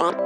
Let's